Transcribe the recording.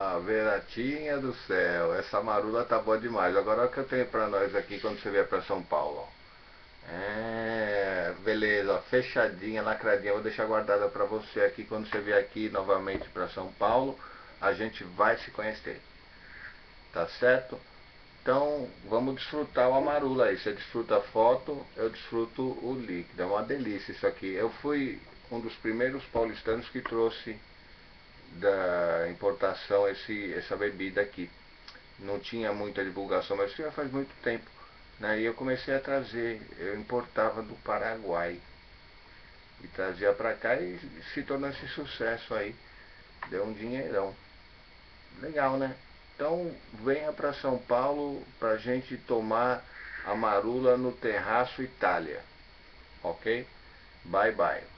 Ah, Veratinha do céu, essa marula tá boa demais. Agora o que eu tenho pra nós aqui quando você vier pra São Paulo. É, beleza, fechadinha, lacradinha. Vou deixar guardada pra você aqui quando você vier aqui novamente pra São Paulo. A gente vai se conhecer. Tá certo? Então vamos desfrutar o amarula aí. Você desfruta a foto, eu desfruto o líquido. É uma delícia isso aqui. Eu fui um dos primeiros paulistanos que trouxe da importação esse, essa bebida aqui. Não tinha muita divulgação, mas já faz muito tempo. Né? E eu comecei a trazer, eu importava do Paraguai. E trazia para cá e se tornou esse sucesso aí. Deu um dinheirão. Legal, né? Então venha para São Paulo para gente tomar a marula no Terraço Itália. Ok? Bye bye.